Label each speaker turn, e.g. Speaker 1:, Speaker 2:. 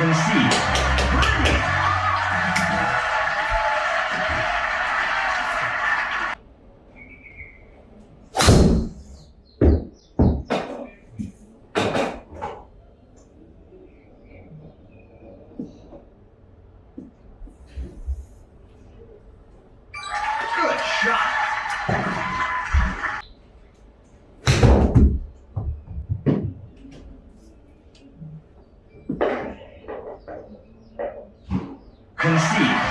Speaker 1: Concede. Good shot. concede.